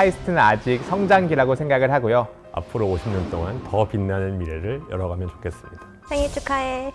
카이스트는 아직 성장기라고 생각을 하고요. 앞으로 50년 동안 더 빛나는 미래를 열어가면 좋겠습니다. 생일 축하해.